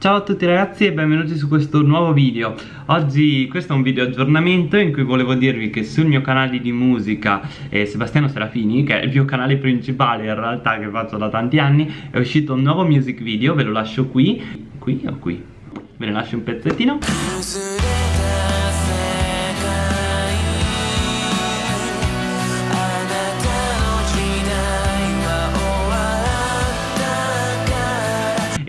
Ciao a tutti ragazzi e benvenuti su questo nuovo video. Oggi questo è un video aggiornamento in cui volevo dirvi che sul mio canale di musica eh, Sebastiano Serafini Che è il mio canale principale in realtà che faccio da tanti anni È uscito un nuovo music video, ve lo lascio qui. Qui o qui? Ve ne lascio un pezzettino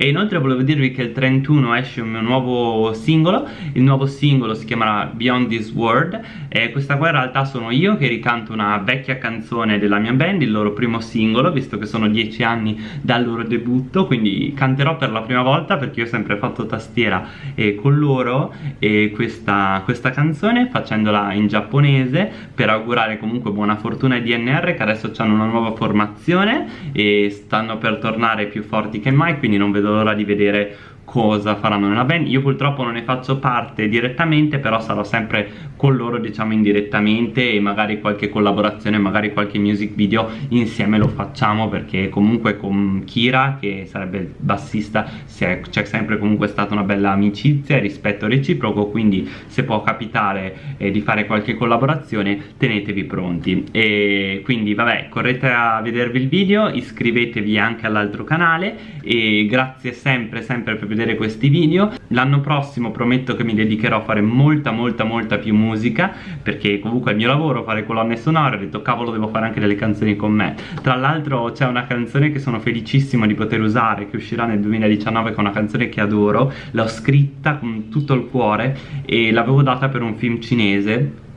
E inoltre volevo dirvi che il 31 esce un mio nuovo singolo Il nuovo singolo si chiamerà Beyond This World E questa qua in realtà sono io che ricanto una vecchia canzone della mia band Il loro primo singolo, visto che sono dieci anni dal loro debutto Quindi canterò per la prima volta perché io ho sempre fatto tastiera eh, con loro E questa, questa canzone facendola in giapponese Per augurare comunque buona fortuna ai DNR che adesso hanno una nuova formazione E stanno per tornare più forti che mai quindi non vedo l'ora di vedere cosa faranno nella band. Io purtroppo non ne faccio parte direttamente però sarò sempre con loro diciamo indirettamente e magari qualche collaborazione magari qualche music video insieme lo facciamo perché comunque con Kira che sarebbe il bassista c'è sempre comunque stata una bella amicizia e rispetto reciproco quindi se può capitare eh, di fare qualche collaborazione tenetevi pronti. E quindi vabbè correte a vedervi il video iscrivetevi anche all'altro canale e grazie sempre sempre per vedere questi video. L'anno prossimo prometto che mi dedicherò a fare molta molta molta più musica perché comunque è il mio lavoro fare colonne sonore. Ho detto cavolo devo fare anche delle canzoni con me. Tra l'altro c'è una canzone che sono felicissimo di poter usare che uscirà nel 2019 che è una canzone che adoro. L'ho scritta con tutto il cuore e l'avevo data per un film cinese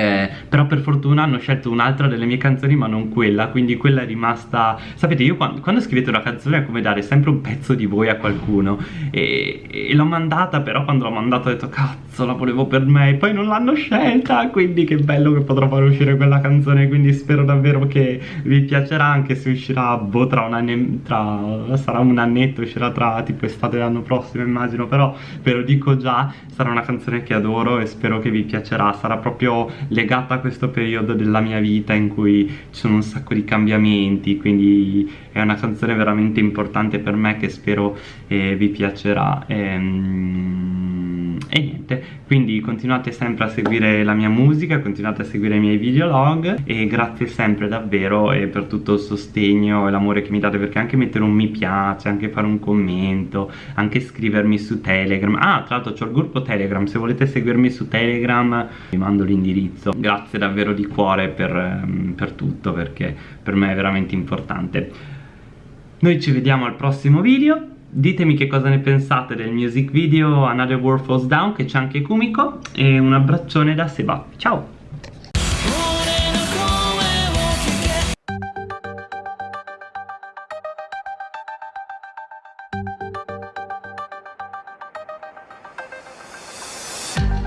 eh, però per fortuna hanno scelto un'altra delle mie canzoni ma non quella quindi quella è rimasta sapete io quando, quando scrivete una canzone è come dare sempre un pezzo di voi a qualcuno e, e l'ho mandata però quando l'ho mandata ho detto cazzo la volevo per me e poi non l'hanno scelta quindi che bello che potrò far uscire quella canzone quindi spero davvero che vi piacerà anche se uscirà boh tra un anno tra sarà un annetto uscirà tra tipo estate dell'anno prossimo immagino però ve lo dico già sarà una canzone che adoro e spero che vi piacerà sarà proprio legata a questo periodo della mia vita in cui ci sono un sacco di cambiamenti quindi è una canzone veramente importante per me che spero eh, vi piacerà. Ehm, e niente. Quindi continuate sempre a seguire la mia musica continuate a seguire i miei videolog e grazie sempre davvero eh, per tutto il sostegno e l'amore che mi date perché anche mettere un mi piace anche fare un commento anche scrivermi su telegram. Ah tra l'altro c'ho il gruppo telegram se volete seguirmi su telegram vi mando l'indirizzo. Grazie davvero di cuore per, ehm, per tutto perché per me è veramente importante. Noi ci vediamo al prossimo video Ditemi che cosa ne pensate del music video Another World Falls Down che c'è anche Kumiko e un abbraccione da Seba. Ciao!